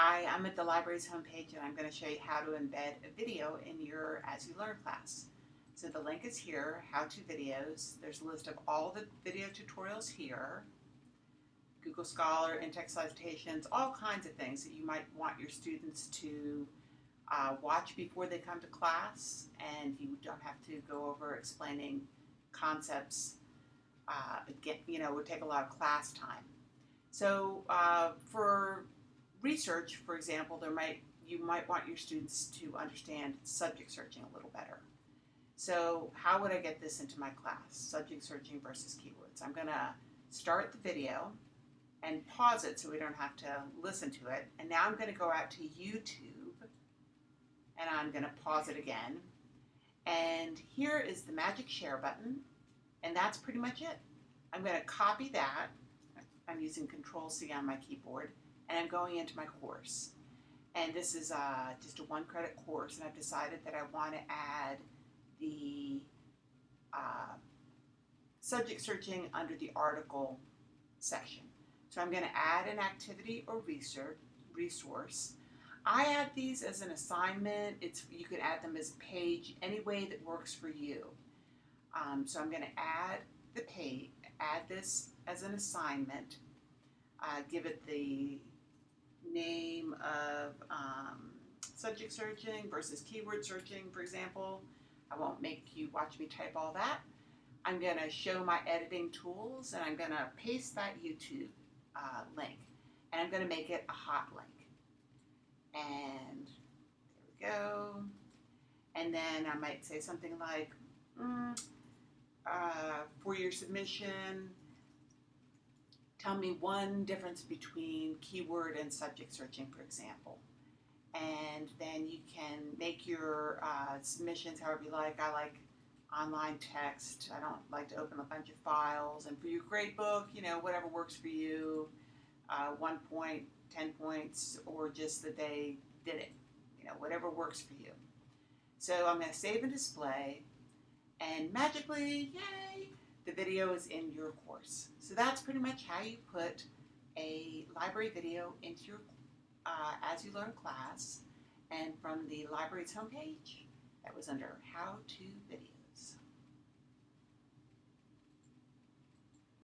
Hi, I'm at the library's homepage and I'm going to show you how to embed a video in your AsULearn class. So the link is here, how-to videos. There's a list of all the video tutorials here. Google Scholar, in-text citations, all kinds of things that you might want your students to uh, watch before they come to class and you don't have to go over explaining concepts. Uh, you know, it would take a lot of class time. So uh, for research, for example, there might you might want your students to understand subject searching a little better. So how would I get this into my class? Subject searching versus keywords. I'm going to start the video and pause it so we don't have to listen to it. And now I'm going to go out to YouTube and I'm going to pause it again. And here is the magic share button. And that's pretty much it. I'm going to copy that. I'm using Control C on my keyboard and I'm going into my course. And this is uh, just a one credit course and I've decided that I want to add the uh, subject searching under the article section. So I'm going to add an activity or research resource. I add these as an assignment. It's You can add them as a page any way that works for you. Um, so I'm going to add the page, add this as an assignment, uh, give it the name of um, subject searching versus keyword searching, for example. I won't make you watch me type all that. I'm going to show my editing tools and I'm going to paste that YouTube uh, link and I'm going to make it a hot link. And there we go. And then I might say something like, mm, uh, for your submission, tell me one difference between keyword and subject searching, for example. And then you can make your uh, submissions however you like. I like online text. I don't like to open a bunch of files. And for your gradebook, you know, whatever works for you, uh, one point, 10 points, or just that they did it, you know, whatever works for you. So I'm going to save and display, and magically, yay, the video is in your course. So that's pretty much how you put a library video into your uh, AsULearn class. And from the library's homepage, that was under How To.